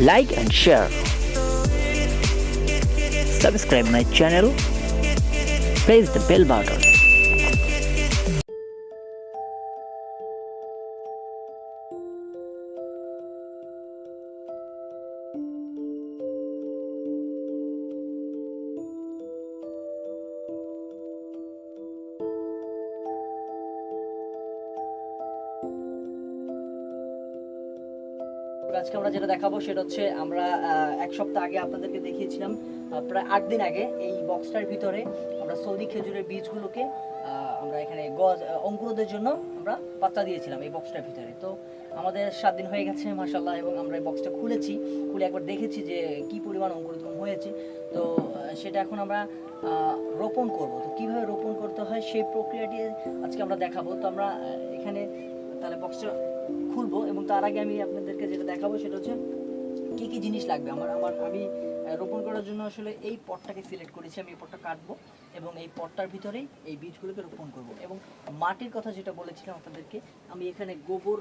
like and share. Subscribe my channel. Press the bell button. আজকে আমরা যেটা দেখাবো সেটা হচ্ছে আমরা এক সপ্তাহ আগে আপনাদেরকে দেখিয়েছিলাম প্রায় আট দিন আগে এই বক্সটার ভিতরে আমরা সৌদি খেজুরের বীজগুলোকে আমরা এখানে গজ অঙ্কুরোদের জন্য আমরা বাচ্চা দিয়েছিলাম এই বক্সটার ভিতরে। তো আমাদের সাত দিন হয়ে গেছে মাসাল্লাহ এবং আমরা এই বক্সটা খুলেছি, খুলে একবার দেখেছি যে কি পরিমাণ অঙ্কুরোদ্গম হয়েছে। তো সেটা এখন আমরা রোপণ করব। তো কীভাবে রোপণ করতে হয় সেই প্রক্রিয়াটি আজকে আমরা দেখাবো। তো আমরা এখানে, তাহলে বক্সটা খুলবো এবং তার আগে আমি আপনাদেরকে যেটা দেখাবো সেটা হচ্ছে কি কি জিনিস লাগবে। আমার আমার, আমি রোপণ করার জন্য আসলে এই পটটাকে সিলেক্ট করেছি। আমি এই পটটা কাটবো এবং এই পটটার ভিতরেই এই বীজগুলোকে রোপণ করব। এবং মাটির কথা যেটা বলেছিলাম আপনাদেরকে, আমি এখানে গোবর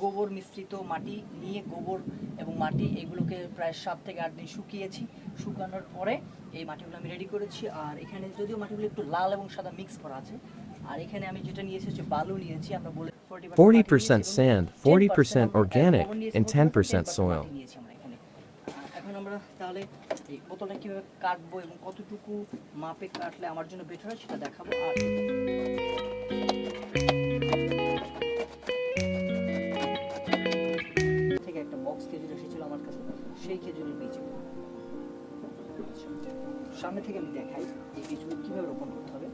গোবর মিশ্রিত মাটি নিয়ে গোবর এবং মাটি এগুলোকে প্রায় সাত থেকে আট দিন শুকিয়েছি। শুকানোর পরে এই মাটিগুলো আমি রেডি করেছি। আর এখানে যদিও মাটিগুলো একটু লাল এবং সাদা মিক্স করা আছে, আর এখানে আমি যেটা নিয়েছি হচ্ছে বালু নিয়েছি। আমরা বলে 40% sand, 40% organic, and 10% soil. এখন আমরা তাহলে এই বোতলটা কীভাবে কাটবো এবং কতটুকু মাপে কাটলে আমার জন্য বেটার হয় সেটা দেখাবো আর থেকে একটা বক্স খেজুর এসেছিল আমার কাছে সেই খেজুরের বীজ সামনে থেকে আমি দেখাই এই বীজগুলো কীভাবে রোপণ করতে হবে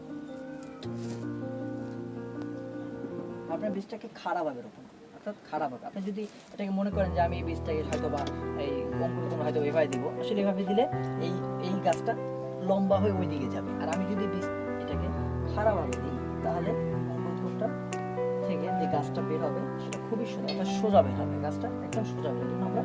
আপনার বীজটাকে খারাপভাবে রোপণ করুন অর্থাৎ হবে। আপনি যদি এটাকে মনে করেন যে আমি এই বীজটাকে হয়তো বা এই অঙ্কুরোদ্গম হয়তো এভাবে দিব আসলে এভাবে দিলে এই এই গাছটা লম্বা হয়ে ওই দিকে যাবে। আর আমি যদি বীজ এটাকে খারাপভাবে দিই, তাহলে অঙ্কুরটা থেকে যে গাছটা বের হবে, সেটা খুবই সোজা অর্থাৎ সোজা বের হবে। গাছটা একদম সোজা বের আমরা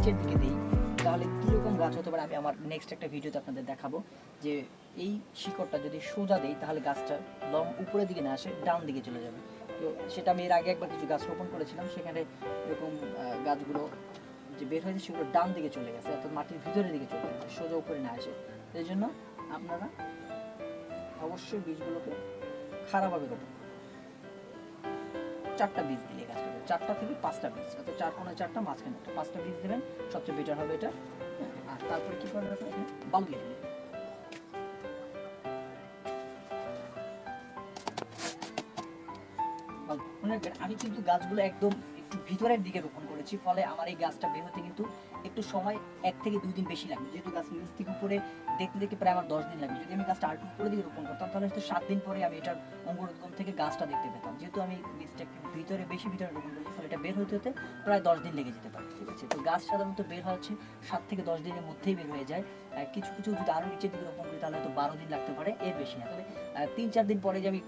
নিচের দিকে দিই, তাহলে কীরকম গাছ হতে পারে? আমি আমার নেক্সট একটা ভিডিওতে আপনাদের দেখাবো যে এই শিকড়টা যদি সোজা দেই, তাহলে গাছটা লং উপরের দিকে না আসে ডাউন দিকে চলে যাবে। তো সেটা আমি এর আগে একবার কিছু গাছ রোপণ করেছিলাম, সেখানে এরকম গাছগুলো যে বের হয়েছে সেগুলো ডান দিকে চলে গেছে, অর্থাৎ মাটির ভিতরের দিকে চলে গেছে, সোজা উপরে না আসে। এই জন্য আপনারা অবশ্যই বীজগুলোকে খারাপভাবে করবেন চারটা বীজ দিয়ে গাছটা। চারটা থেকে পাঁচটা বীজ। অর্থাৎ চার কোনো চারটা মাঝখানে পাঁচটা বীজ দেবেন সবচেয়ে বেটার হবে এটা। হ্যাঁ, আর তারপরে কী করবেন বালু দিয়ে দেবেন। আমি কিন্তু গাছগুলো একদম একটু ভিতরের দিকে রোপণ করেছি, ফলে আমার এই গাছটা বের হতে কিন্তু একটু সময় এক থেকে দুই দিন বেশি লাগবে। যেহেতু গাছ নিচ থেকে উপরে দেখতে দেখতে প্রায় আমার দশ দিন লাগবে। যদি আমি গাছটা আরেকটু উপরে দিকে রোপণ করতাম, তাহলে হয়তো সাত দিন পরে আমি এটার অঙ্কুরোদ্গম থেকে গাছটা দেখতে পেতাম। যেহেতু আমি বীজটা একটু ভিতরে, বেশি ভিতরে রোপণ করেছি, ফলে এটা বের হতে হতে প্রায় দশ দিন লেগে যেতে পারে। ঠিক আছে? তো গাছ সাধারণত বের হচ্ছে সাত থেকে দশ দিনের মধ্যেই বের হয়ে যায়। কিছু কিছু যদি আরও নিচের দিকে রোপণ করি, তাহলে হয়তো বারো দিন লাগতে পারে, এর বেশি না। তবে তিন চার দিন পরে যে আমি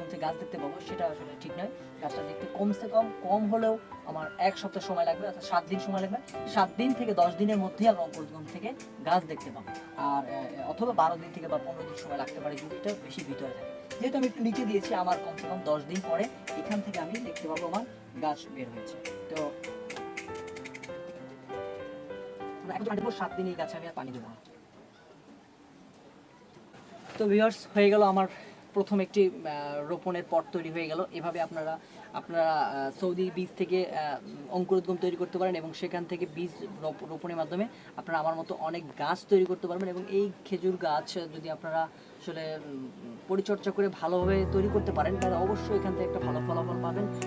এই গাছ দেখতে পাবো, সেটা আসলে ঠিক নয়। গাছটা দেখতে কমসে কম কম হলেও আমার এক সপ্তাহ সময় লাগবে, অর্থাৎ সাত দিন সময় লাগবে। সাত দিন থেকে দশ দিনের মধ্যেই আমরা অঙ্কুরোদ্গম থেকে গাছ দেখতে পাবো। আর অথবা বারো দিন থেকে বা পনেরো দিন সময় লাগতে পারে এটা বেশি ভিতরে থাকে যেহেতু আমি একটু নিচে দিয়েছি, আমার কমসে কম দশ দিন পরে এখান থেকে আমি দেখতে পাবো আমার গাছ বের হয়েছে। তো সাত দিন এই গাছে আমি আর পানি দেবো তো ভিউয়ার্স হয়ে গেল আমার প্রথম একটি রোপণের পট তৈরি হয়ে গেল। এভাবে আপনারা আপনারা সৌদি বীজ থেকে অঙ্কুরোদ্গম তৈরি করতে পারেন এবং সেখান থেকে বীজ রোপ- রোপণের মাধ্যমে আপনারা আমার মতো অনেক গাছ তৈরি করতে পারবেন এবং এই খেজুর গাছ যদি আপনারা আসলে পরিচর্যা করে ভালোভাবে তৈরি করতে পারেন, তাহলে অবশ্যই এখান থেকে একটা ভালো ফলাফল পাবেন।